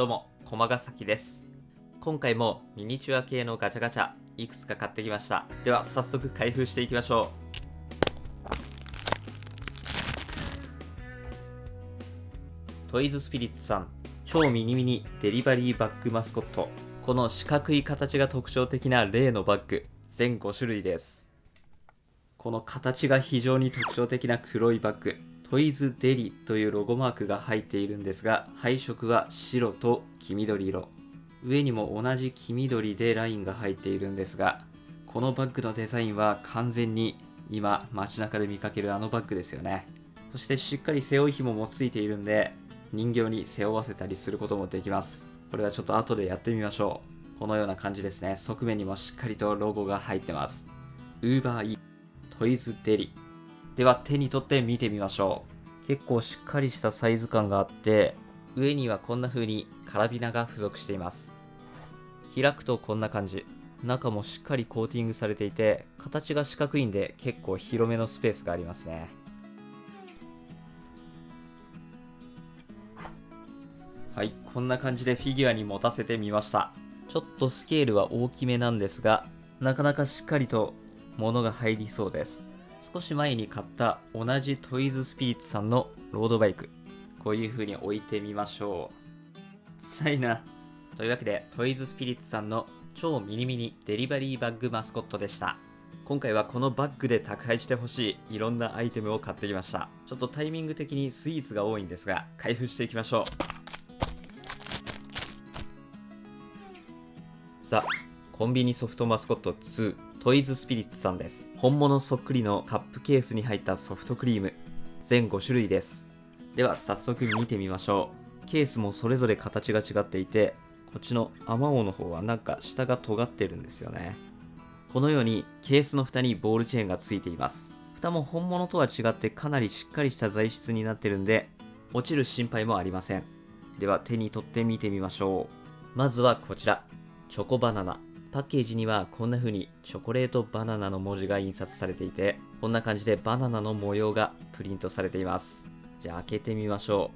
どうも、駒ヶ崎です。今回もミニチュア系のガチャガチャ、いくつか買ってきました。では、早速開封していきましょう。トイズスピリッツさん、超ミニミニデリバリーバッグマスコット。この四角い形が特徴的な例のバッグ、全5種類です。この形が非常に特徴的な黒いバッグ、トイズデリというロゴマークが入っているんですが、配色は白と黄緑色。上にも同じ黄緑でラインが入っているんですが、このバッグのデザインは完全に今街中で見かけるあのバッグですよね。そしてしっかり背負い紐もついているんで、人形に背負わせたりすることもできます。これはちょっと後でやってみましょう。このような感じですね。側面にもしっかりとロゴが入ってます。Uber E トイズデリ。では手に取って見てみましょう。結構しっかりしたサイズ感があって、上にはこんな風にカラビナが付属しています。開くとこんな感じ。中もしっかりコーティングされていて、形が四角いんで結構広めのスペースがありますね。はい、こんな感じでフィギュアに持たせてみました。ちょっとスケールは大きめなんですが、なかなかしっかりと物が入りそうです。少し前に買った同じトイズスピリッツさんのロードバイク。こういう風に置いてみましょう。ちっちゃいな。というわけで、トイズスピリッツさんの超ミニミニデリバリーバッグマスコットでした。今回はこのバッグで宅配してほしいいろんなアイテムを買ってきました。ちょっとタイミング的にスイーツが多いんですが、開封していきましょう。ザ・コンビニソフトマスコット2トイズスピリッツさんです。本物そっくりのカップケースに入ったソフトクリーム。全5種類です。では早速見てみましょう。ケースもそれぞれ形が違っていてこっちのアマオの方はなんか下が尖ってるんですよね。このようにケースの蓋にボールチェーンがついています。蓋も本物とは違ってかなりしっかりした材質になってるんで落ちる心配もありません。では手に取ってみてみましょう。まずはこちら。チョコバナナ。パッケージにはこんな風にチョコレートバナナの文字が印刷されていて、こんな感じでバナナの模様がプリントされています。じゃあ開けてみましょ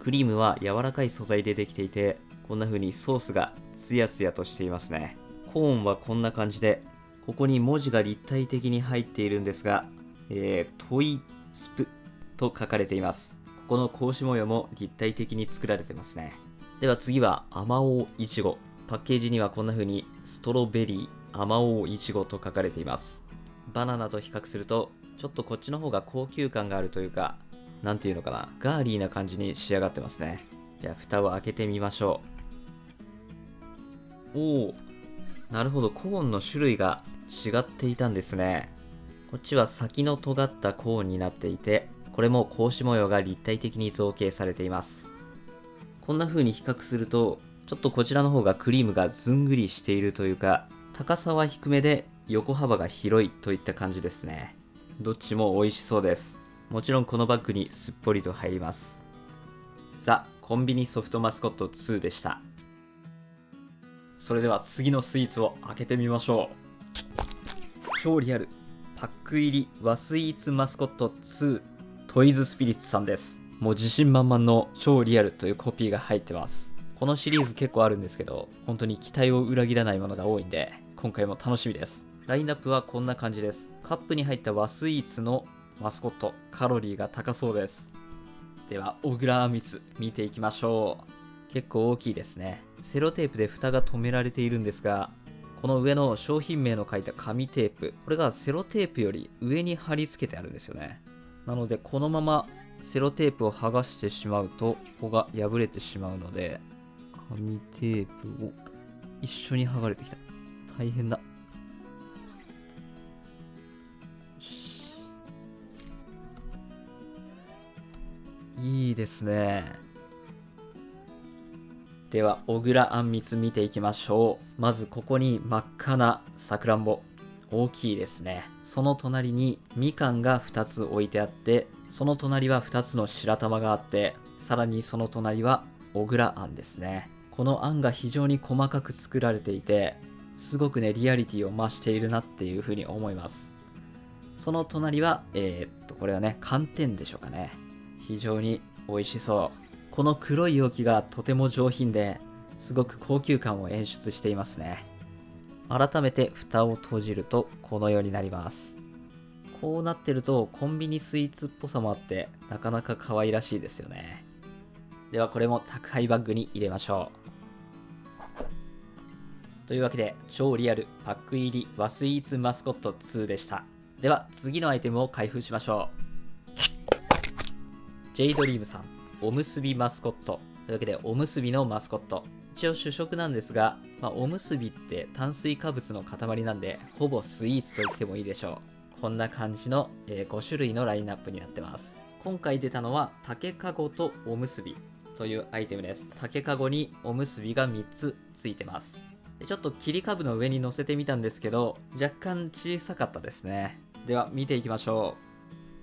う。クリームは柔らかい素材でできていて、こんな風にソースがツヤツヤとしていますね。コーンはこんな感じで、ここに文字が立体的に入っているんですが、えー、トイスプと書かれています。ここの格子模様も立体的に作られてますね。では次は、アマオウイチゴ。パッケージにはこんな風に、ストロベリー、アマオウイチゴと書かれています。バナナと比較すると、ちょっとこっちの方が高級感があるというか、なんていうのかな、ガーリーな感じに仕上がってますね。じゃあ、蓋を開けてみましょう。おお、なるほど、コーンの種類が違っていたんですね。こっちは先の尖ったコーンになっていて、これも格子模様が立体的に造形されています。こんな風に比較すると、ちょっとこちらの方がクリームがずんぐりしているというか、高さは低めで横幅が広いといった感じですね。どっちも美味しそうです。もちろんこのバッグにすっぽりと入ります。ザ・コンビニソフトマスコット2でした。それでは次のスイーツを開けてみましょう。超リアル。パック入り和スイーツマスコット2トイズスピリッツさんです。もう自信満々の超リアルというコピーが入ってます。このシリーズ結構あるんですけど、本当に期待を裏切らないものが多いんで、今回も楽しみです。ラインナップはこんな感じです。カップに入った和スイーツのマスコット、カロリーが高そうです。では、小倉あみつ見ていきましょう。結構大きいですね。セロテープで蓋が止められているんですが、この上の商品名の書いた紙テープ、これがセロテープより上に貼り付けてあるんですよね。なので、このままセロテープを剥がしてしまうと、ここが破れてしまうので、紙テープを一緒に剥がれてきた。大変だ。いいですね。では、小倉あんみつ見ていきましょう。まずここに真っ赤なさくらんぼ。大きいですね。その隣にみかんが2つ置いてあって、その隣は2つの白玉があって、さらにその隣は小倉あんですね。このあんが非常に細かく作られていて、すごくね、リアリティを増しているなっていうふうに思います。その隣は、えーっと、これはね、寒天でしょうかね。非常に美味しそうこの黒い容器がとても上品ですごく高級感を演出していますね改めて蓋を閉じるとこのようになりますこうなってるとコンビニスイーツっぽさもあってなかなか可愛らしいですよね。ではこれも宅配バッグに入れましょう。というわけで超リアルパック入り和スイーツマスコット2でした。では次のアイテムを開封しましょう。J ドリームさんおむすびマスコット。というわけでおむすびのマスコット。一応主食なんですが、まあ、おむすびって炭水化物の塊なんでほぼスイーツと言ってもいいでしょう。こんな感じの、えー、5種類のラインナップになってます。今回出たのは竹かごとおむすびというアイテムです。竹かごにおむすびが3つついてます。ちょっと切り株の上に乗せてみたんですけど若干小さかったですね。では見ていきましょ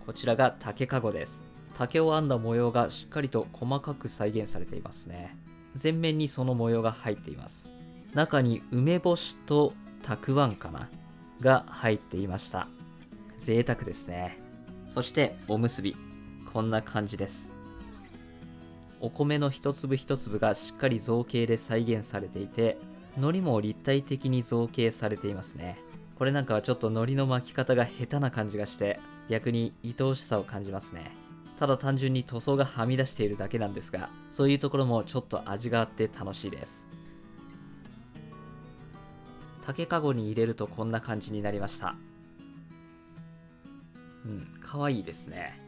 う。こちらが竹かごです。竹を編んだ模様がしっかりと細かく再現されていますね。全面にその模様が入っています。中に梅干しとたくあんかなが入っていました。贅沢ですね。そしておむすび。こんな感じです。お米の一粒一粒がしっかり造形で再現されていて海苔も立体的に造形されていますね。これなんかはちょっと海苔の巻き方が下手な感じがして逆に愛おしさを感じますね。ただ単純に塗装がはみ出しているだけなんですがそういうところもちょっと味があって楽しいです。竹かごに入れるとこんな感じになりました。うん。いいですね。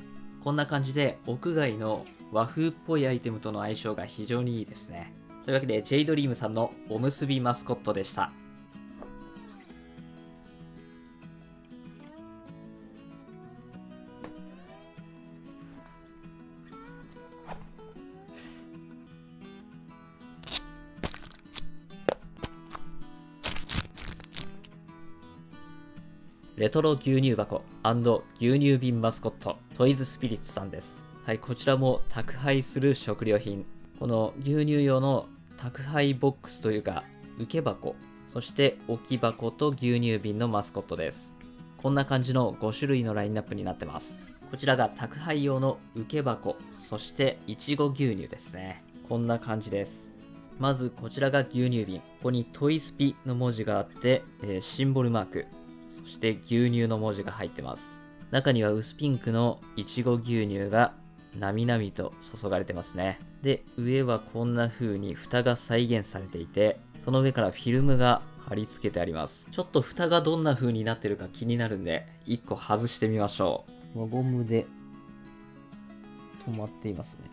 こんな感じで屋外の和風っぽいアイテムとの相性が非常にいいですね。というわけで J ドリームさんのおむすびマスコットでした。レトロ牛乳箱牛乳瓶マスコットトイズスピリッツさんです。はい、こちらも宅配する食料品。この牛乳用の宅配ボックスというか、受け箱、そして置き箱と牛乳瓶のマスコットです。こんな感じの5種類のラインナップになってます。こちらが宅配用の受け箱、そしていちご牛乳ですね。こんな感じです。まずこちらが牛乳瓶。ここにトイスピの文字があって、えー、シンボルマーク。そして牛乳の文字が入ってます。中には薄ピンクのいちご牛乳がなみなみと注がれてますね。で、上はこんな風に蓋が再現されていて、その上からフィルムが貼り付けてあります。ちょっと蓋がどんな風になってるか気になるんで、1個外してみましょう。輪ゴムで止まっていますね。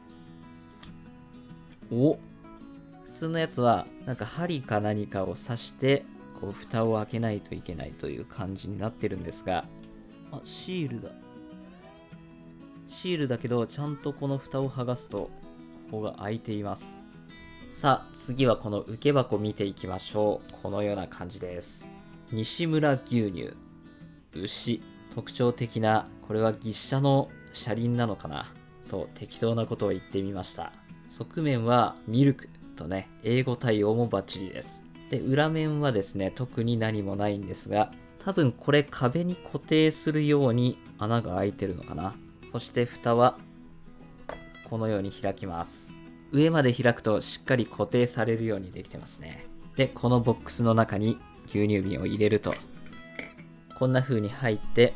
お普通のやつは、なんか針か何かを刺してこう蓋を開けないといけないという感じになってるんですが。あシールだ。シールだけどちゃんとこの蓋を剥がすとここが開いています。さあ次はこの受け箱見ていきましょう。このような感じです。西村牛乳。牛。特徴的なこれは牛車の車輪なのかな？と適当なことを言ってみました。側面はミルクとね英語対応もバッチリです。で、裏面はですね、特に何もないんですが、多分これ壁に固定するように穴が開いてるのかな。そして蓋はこのように開きます。上まで開くとしっかり固定されるようにできてますね。で、このボックスの中に牛乳瓶を入れると、こんな風に入って、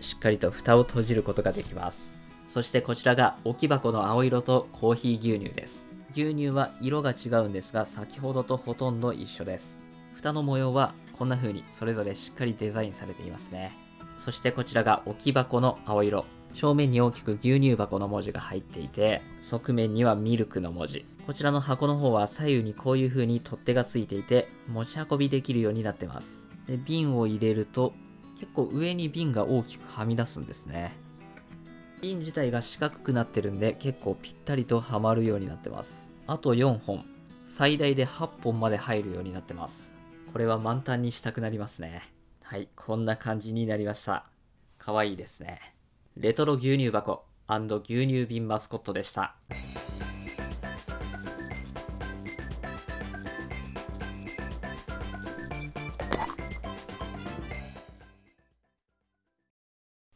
しっかりと蓋を閉じることができます。そしてこちらが置き箱の青色とコーヒー牛乳です。牛乳は色が違うんですが先ほどとほとんど一緒です。蓋の模様はこんな風にそれぞれしっかりデザインされていますね。そしてこちらが置き箱の青色。正面に大きく牛乳箱の文字が入っていて側面にはミルクの文字。こちらの箱の方は左右にこういう風に取っ手がついていて持ち運びできるようになってます。で瓶を入れると結構上に瓶が大きくはみ出すんですね。瓶自体が四角くなってるんで結構ぴったりとはまるようになってます。あと4本。最大で8本まで入るようになってます。これは満タンにしたくなりますね。はいこんな感じになりました。かわいいですね。レトロ牛乳箱牛乳瓶マスコットでした。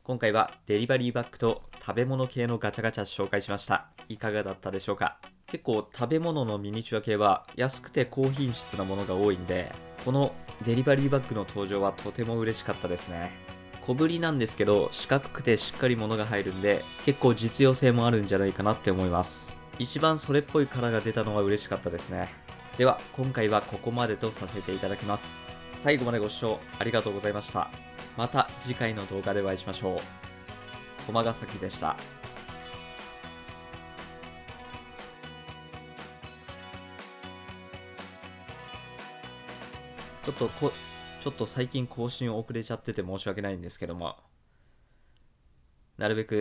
今回はデリバリーバッグと食べ物系のガチャガチャ紹介しました。いかがだったでしょうか？結構食べ物のミニチュア系は安くて高品質なものが多いんでこのデリバリーバッグの登場はとても嬉しかったですね。小ぶりなんですけど四角くてしっかり物が入るんで結構実用性もあるんじゃないかなって思います。一番それっぽいカラーが出たのは嬉しかったですね。では今回はここまでとさせていただきます。最後までご視聴ありがとうございました。また次回の動画でお会いしましょう。駒ヶ崎でした。ちょっとこちょっと最近更新遅れちゃってて申し訳ないんですけども。なるべく